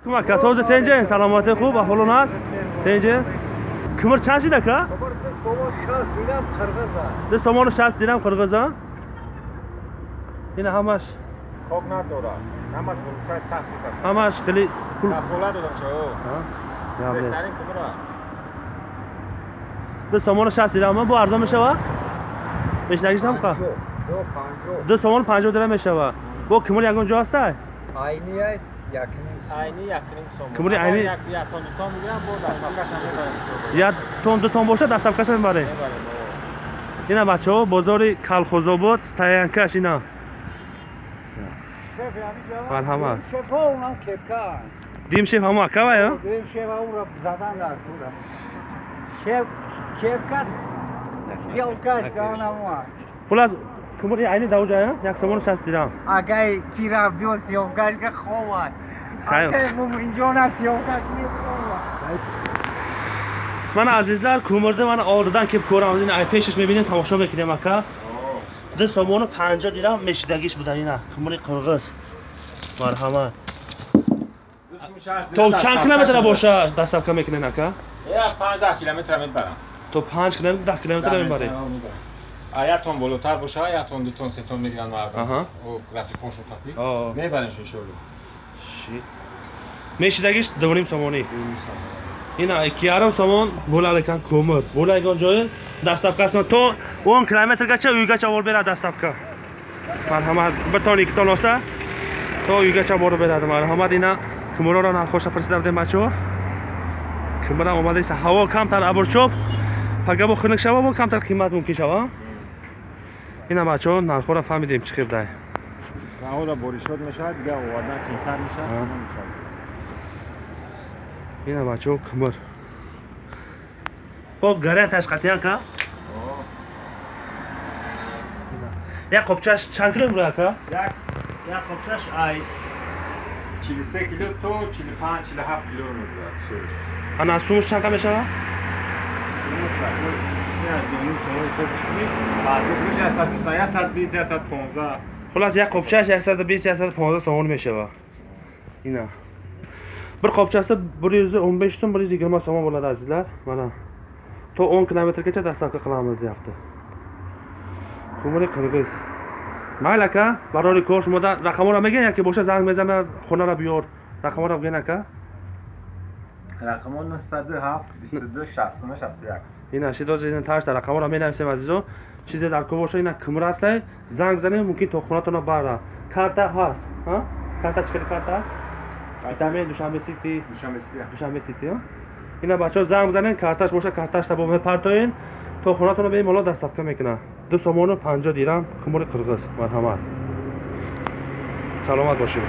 Кума касоз тенҷа саломати хуб аҳволон аст. Тенҷа кумр чанд шид ака ду сомону шаст дирам қирғиза ина ҳамаш? Хоб надорад ҳамаш фурӯшаш сахт ҳамаш хеле пул кафола додам чао беҳтарин кумра ду сомону шаст дирам бо арзон мешава? Бештагишам ка? Ду сомону панҷоҳ дирам мешава? Бо кумр ягон ҷо ҳастай? Айни якним Кумри айни- як тон ду тон боша дастафкаша мебарем. Мебарем ина бачаҳо бозори калхозобод стоянкаш ина. Марҳамат. дим шеф ҳамо акава ё хулас кумри айни давҷа ё як сомону шаст дирам Агай кира бё съёмкашка ховад. Агай мум инҷо на съёмкаш меховад. мана азизлар кумрда мана одатан ки корам. Ин ай пешаш мебинем тамошо мекунем ака. Ду сомону панҷо дирам мешидагиш будан ина. Кумри қирғиз. Марҳамат. То чанд километра боша доставка мекунен ака? Я 15 километр мебарам. То панҷ километр даҳ километр мебарем а ятон болотар боша ятон дутон сетон мегиранд Аҳа. мардум графиконшо капӣ Оо. мебаремш иншоалло мешидагиш дуним сомонӣ ина ики ярм сомон bo'larkan ko'mir bo'ladigan joyi dastavkasini to o'n kilometrgacha uygacha olib beradi dastavka marhamat bir ton ikki ton olsa to uygacha borib beradi marhamat ina ko'mirora narxoша представляем бачаҳо ko'mir ham омадааст ҳаво камтар абрчоб пагабо хунук шава бо камтар қимат мумкин шава. Ина бачаҳо нархоро фаҳмидем. Чӣ қибдай раҳора боришот мешавад дига овардан қийтар мешавад мешавад. Ина бачаҳо ko'mir бо гаря ташқатиянка як қопчаш чанд кило мебурад ака як. Як қопчаш ай 43 кило то 45 47 кило мебурад сурш ана сумуш чанд қа мешава? Сурш акой я доним сомо ҳисоб шуди баъди фурӯш 120 120 115 хулас як қопчаш 120 115 сомон мешава. Ина. Bir qopchasi 115 so'm 120 so'm bo'ladi azizlar mana to 10 kilometrgacha dastavka qilamiz deyapti ko'miri qirg'iz mayli aka barori kor shumoda raqamora megan yoki boshqa zang mezaman xonara biyor raqamora bgin aka рақамон 97 22 69 61 ина шидози ташта рақамора менависем азизо чизе дар ко боша ина кумр ҳастай занг бизанем мумкин то хонатона бара карта ҳаст ҳа? карта чӣ хеле карта ҳаст? Витамин душанбе сити. Душанбе сити ина бачаҳо занг бизанен карташ боша карташта бо мепартоен то хонатона беем ҳоло дастафка мекунад ду сомону панҷо дирам кумри қирғиз марҳамат. Саломат бошед